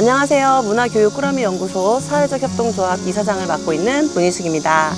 안녕하세요. 문화교육 꾸러미 연구소 사회적 협동조합 이사장을 맡고 있는 문희숙입니다.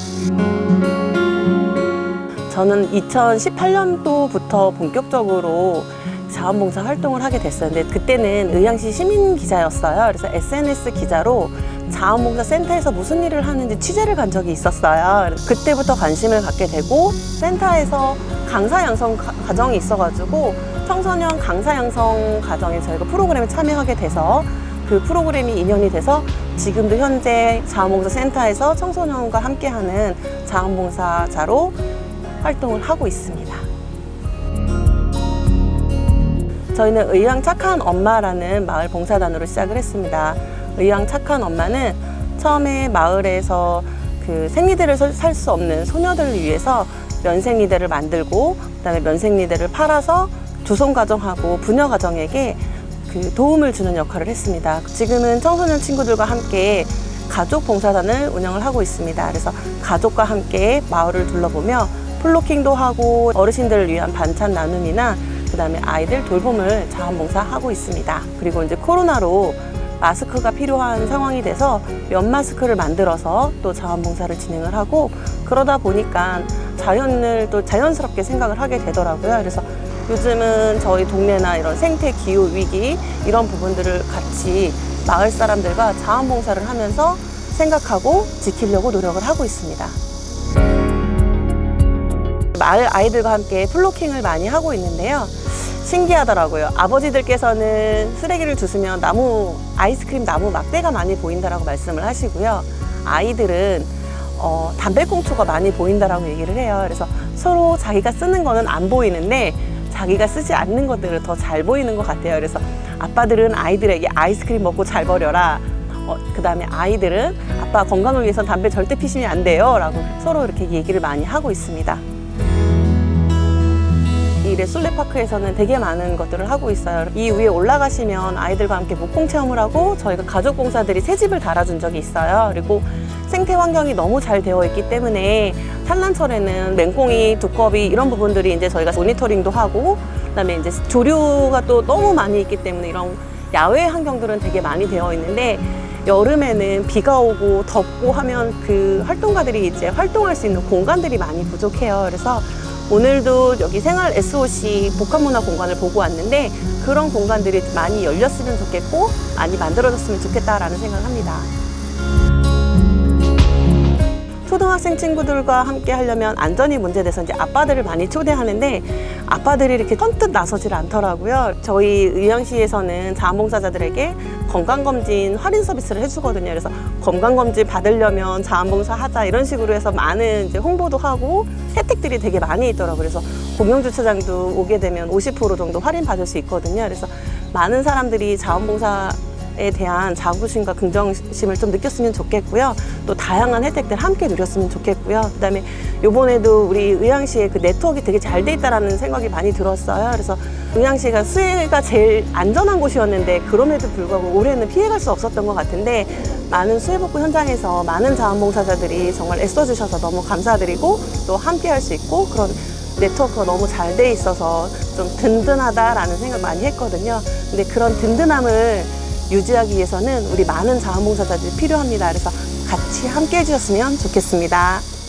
저는 2018년도부터 본격적으로 자원봉사 활동을 하게. 근데 그때는 의향시 시민 기자였어요. 그래서 SNS 기자로 자원봉사 센터에서 무슨 일을 하는지 취재를 간 적이 있었어요. 그때부터 관심을 갖게 되고 센터에서 강사 양성 가- 과정이 있어가지고 청소년 강사 양성 과정에 저희가 프로그램에 참여하게 돼서 그 프로그램이 인연이 돼서 지금도 현재 자원봉사 센터에서 청소년과 함께하는 자원봉사자로 활동을 하고 있습니다. 저희는 의왕 착한 엄마라는 마을 봉사단으로 시작을 했습니다. 의왕 착한 엄마는 처음에 마을에서 그 생리대를 살 수 없는 소녀들을 위해서 면생리대를 만들고 그다음에 면생리대를 팔아서 조선 가정하고 부녀 가정에게 그 도움을 주는 역할을 했습니다. 지금은 청소년 친구들과 함께 가족 봉사단을 운영을 하고 있습니다. 그래서 가족과 함께 마을을 둘러보며 플로킹도 하고 어르신들을 위한 반찬 나눔이나 그 다음에 아이들 돌봄을 자원봉사하고 있습니다. 그리고 이제 코로나로 마스크가 필요한 상황이 돼서 면 마스크를 만들어서 또 자원봉사를 진행을 하고 그러다 보니까 자연을 또 자연스럽게 생각을 하게 되더라고요. 그래서 요즘은 저희 동네나 이런 생태 기후 위기 이런 부분들을 같이 마을 사람들과 자원봉사를 하면서 생각하고 지키려고 노력을 하고 있습니다. 마을 아이들과 함께 플로킹을 많이 하고 있는데요. 신기하더라고요. 아버지들께서는 쓰레기를 주스면 나무, 아이스크림 나무 막대가 많이 보인다라고 말씀을 하시고요. 아이들은 어, 담배꽁초가 많이 보인다라고 얘기를 해요. 그래서 서로 자기가 쓰는 거는 안 보이는데 자기가 쓰지 않는 것들을 더 잘 보이는 것 같아요. 그래서 아빠들은 아이들에게 아이스크림 먹고 잘 버려라. 어, 그 다음에 아이들은 아빠 건강을 위해서 담배 절대 피시면 안 돼요. 라고 서로 이렇게 얘기를 많이 하고 있습니다. 이 레술레파크에서는 되게 많은 것들을 하고 있어요. 이 위에 올라가시면 아이들과 함께 목공 체험을 하고 저희가 가족 봉사들이 새 집을 달아준 적이 있어요. 그리고 생태 환경이 너무 잘 되어 있기 때문에 산란철에는 맹꽁이, 두꺼비 이런 부분들이 이제 저희가 모니터링도 하고 그다음에 이제 조류가 또 너무 많이 있기 때문에 이런 야외 환경들은 되게 많이 되어 있는데 여름에는 비가 오고 덥고 하면 그 활동가들이 이제 활동할 수 있는 공간들이 많이 부족해요. 그래서 오늘도 여기 생활 SOC 복합문화 공간을 보고 왔는데 그런 공간들이 많이 열렸으면 좋겠고 많이 만들어졌으면 좋겠다라는 생각을 합니다. 초등학생 친구들과 함께 하려면 안전이 문제돼서 이제 아빠들을 많이 초대하는데 아빠들이 이렇게 선뜻 나서질 않더라고요. 저희 의왕시에서는 자원봉사자들에게 건강검진 할인 서비스를 해주거든요. 그래서 건강검진 받으려면 자원봉사 하자 이런 식으로 해서 많은 이제 홍보도 하고 혜택들이 되게 많이 있더라고요. 그래서 공영주차장도 오게 되면 50% 정도 할인 받을 수 있거든요. 그래서 많은 사람들이 자원봉사 에 대한 자부심과 긍정심을 좀 느꼈으면 좋겠고요. 또 다양한 혜택들 함께 누렸으면 좋겠고요. 그다음에 요번에도 우리 의왕시에 그 네트워크가 되게 잘 돼 있다라는 생각이 많이 들었어요. 그래서 의왕시가 수해가 제일 안전한 곳이었는데 그럼에도 불구하고 올해는 피해갈 수 없었던 것 같은데 많은 수해 복구 현장에서 많은 자원봉사자들이 정말 애써주셔서 너무 감사드리고 또 함께 할 수 있고 그런 네트워크가 너무 잘 돼 있어서 좀 든든하다라는 생각 많이 했거든요. 근데 그런 든든함을 유지하기 위해서는 우리 많은 자원봉사자들이 필요합니다. 그래서 같이 함께 해주셨으면 좋겠습니다.